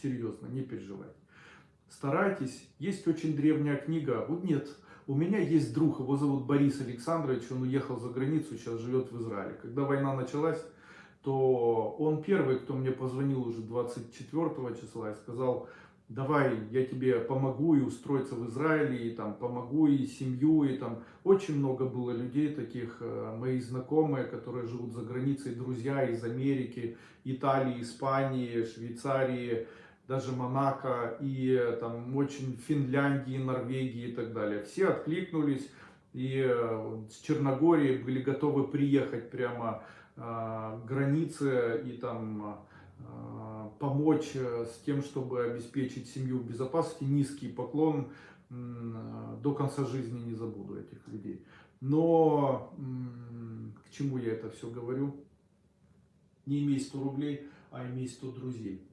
Серьезно, не переживайте. Старайтесь. Есть очень древняя книга. Вот нет, у меня есть друг, его зовут Борис Александрович, он уехал за границу, сейчас живет в Израиле. Когда война началась, то он первый, кто мне позвонил уже 24 числа и сказал, давай я тебе помогу и устроиться в Израиле, и там помогу и семью, и там очень много было людей таких, э, мои знакомые, которые живут за границей, друзья из Америки, Италии, Испании, Швейцарии, даже Монако, и э, там очень Финляндии, Норвегии и так далее. Все откликнулись, и э, с Черногории были готовы приехать прямо к границе и там помочь э, с тем, чтобы обеспечить семью в безопасности. Низкий поклон до конца жизни не забуду этих людей. Но к чему я это все говорю? Не имей 100 рублей, а имей 100 друзей.